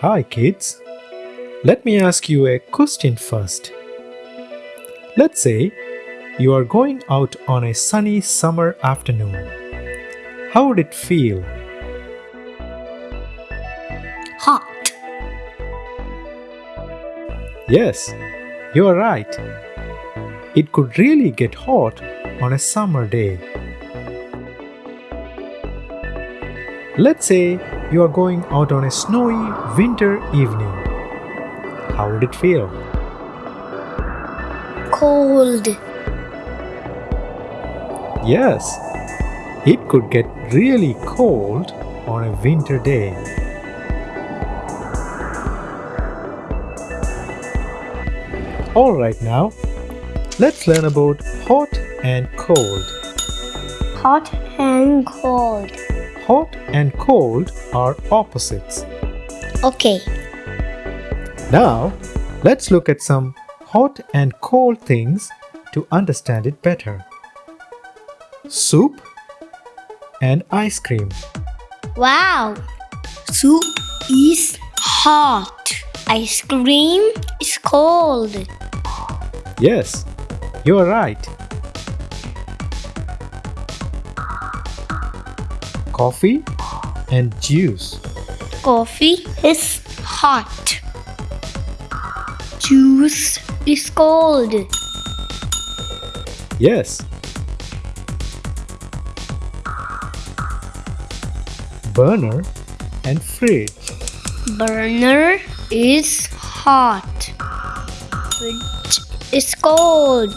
Hi kids. Let me ask you a question first. Let's say you are going out on a sunny summer afternoon. How would it feel? Hot. Yes, you are right. It could really get hot on a summer day. Let's say you are going out on a snowy winter evening. How would it feel? Cold. Yes, it could get really cold on a winter day. Alright now, let's learn about hot and cold. Hot and cold. Hot and cold are opposites. Okay. Now, let's look at some hot and cold things to understand it better. Soup and ice cream. Wow. Soup is hot. Ice cream is cold. Yes, you are right. Coffee and juice. Coffee is hot. Juice is cold. Yes. Burner and fridge. Burner is hot. Fridge is cold.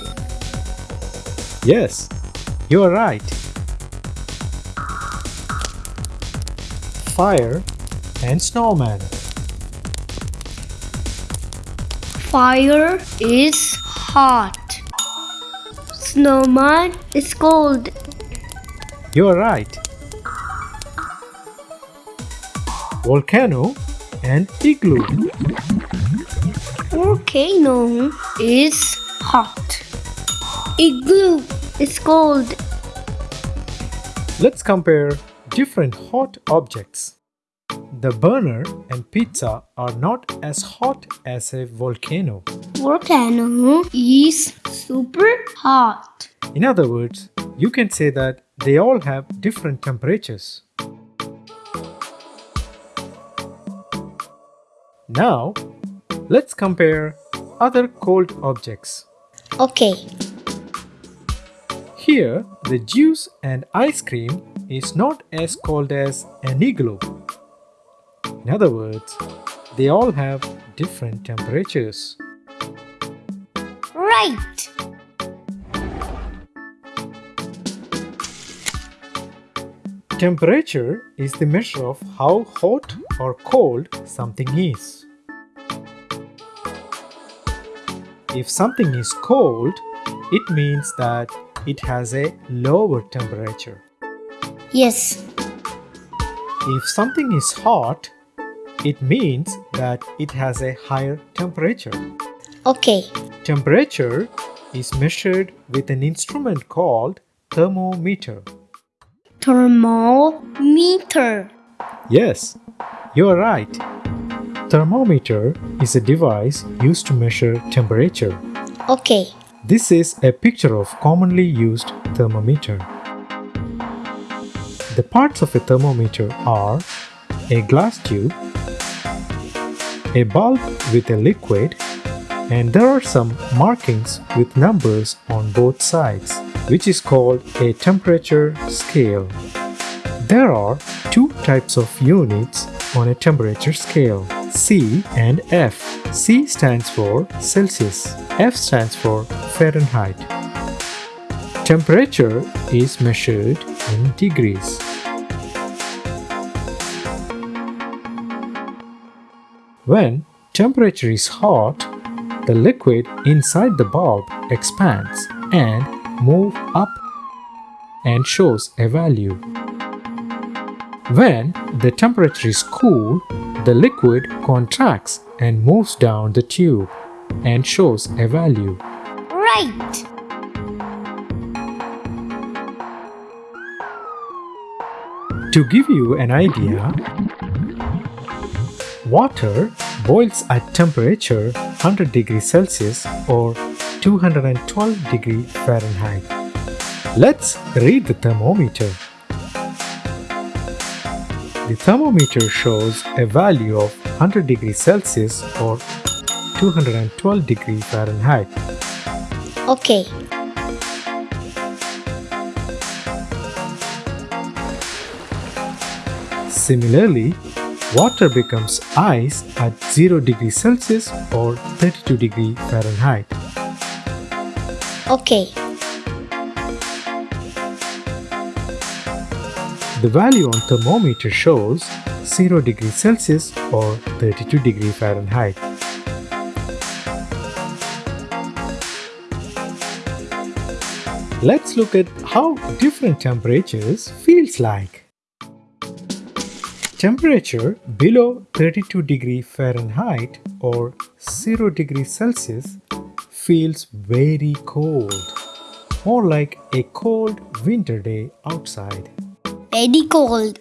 Yes, you are right. Fire and snowman. Fire is hot. Snowman is cold. You are right. Volcano and igloo. Volcano is hot. Igloo is cold. Let's compare different hot objects. The burner and pizza are not as hot as a volcano. Volcano is super hot. In other words, you can say that they all have different temperatures. Now, let's compare other cold objects. Okay. Here, the juice and ice cream is not as cold as an igloo. In other words, they all have different temperatures. Right. Temperature is the measure of how hot or cold something is. If something is cold, it means that it has a lower temperature. Yes. If something is hot, it means that it has a higher temperature. Okay. Temperature is measured with an instrument called thermometer. Thermometer. Yes, you are right. Thermometer is a device used to measure temperature. Okay. This is a picture of commonly used thermometer. The parts of a thermometer are a glass tube, a bulb with a liquid, and there are some markings with numbers on both sides, which is called a temperature scale. There are two types of units on a temperature scale C and F. C stands for Celsius, F stands for Fahrenheit. Temperature is measured in degrees. When temperature is hot, the liquid inside the bulb expands and moves up and shows a value. When the temperature is cool, the liquid contracts and moves down the tube and shows a value. Right. To give you an idea, Water boils at temperature 100 degrees Celsius or 212 degree Fahrenheit. Let's read the thermometer. The thermometer shows a value of 100 degrees Celsius or 212 degree Fahrenheit. Okay. Similarly, water becomes ice at 0 degrees Celsius or 32 degree Fahrenheit. Okay. The value on thermometer shows 0 degrees Celsius or 32 degree Fahrenheit. Let's look at how different temperatures feels like. Temperature below 32 degree Fahrenheit or 0 degree Celsius feels very cold, more like a cold winter day outside. Very cold.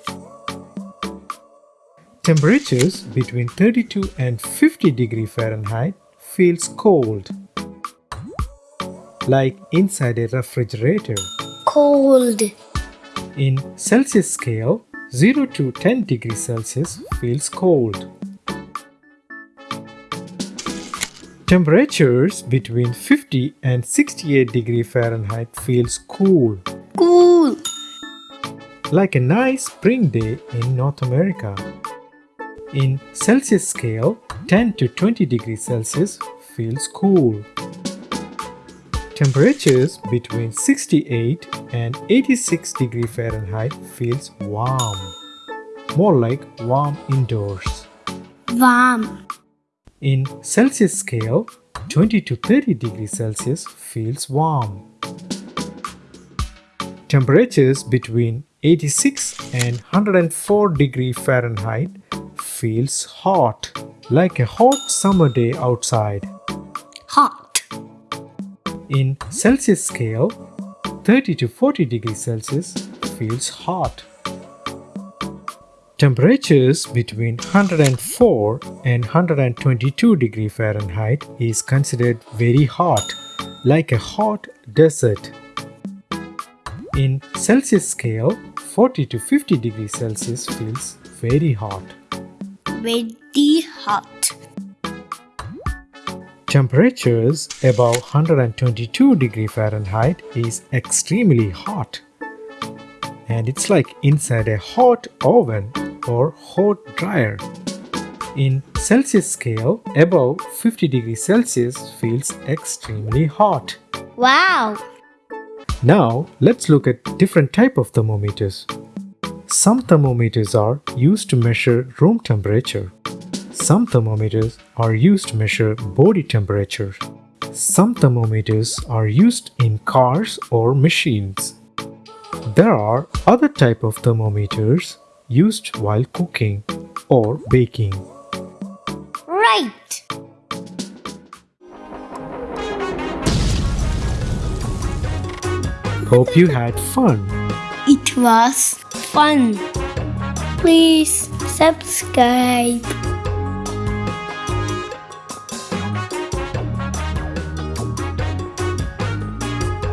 Temperatures between 32 and 50 degree Fahrenheit feels cold, like inside a refrigerator. Cold. In Celsius scale, 0 to 10 degrees Celsius feels cold. Temperatures between 50 and 68 degree Fahrenheit feels cool, Cool. like a nice spring day in North America. In Celsius scale, 10 to 20 degrees Celsius feels cool. Temperatures between 68 and 86 degree Fahrenheit feels warm, more like warm indoors. Warm. In Celsius scale, 20 to 30 degrees Celsius feels warm. Temperatures between 86 and 104 degree Fahrenheit feels hot, like a hot summer day outside. Hot. In Celsius scale, 30 to 40 degrees Celsius feels hot. Temperatures between 104 and 122 degree Fahrenheit is considered very hot, like a hot desert. In Celsius scale, 40 to 50 degrees Celsius feels very hot. Very hot. Temperatures above 122 degree Fahrenheit is extremely hot. And it's like inside a hot oven or hot dryer. In Celsius scale, above 50 degrees Celsius feels extremely hot. Wow. Now, let's look at different type of thermometers. Some thermometers are used to measure room temperature. Some thermometers are used to measure body temperature. Some thermometers are used in cars or machines. There are other type of thermometers used while cooking or baking. Right. Hope you had fun. It was fun. Please subscribe.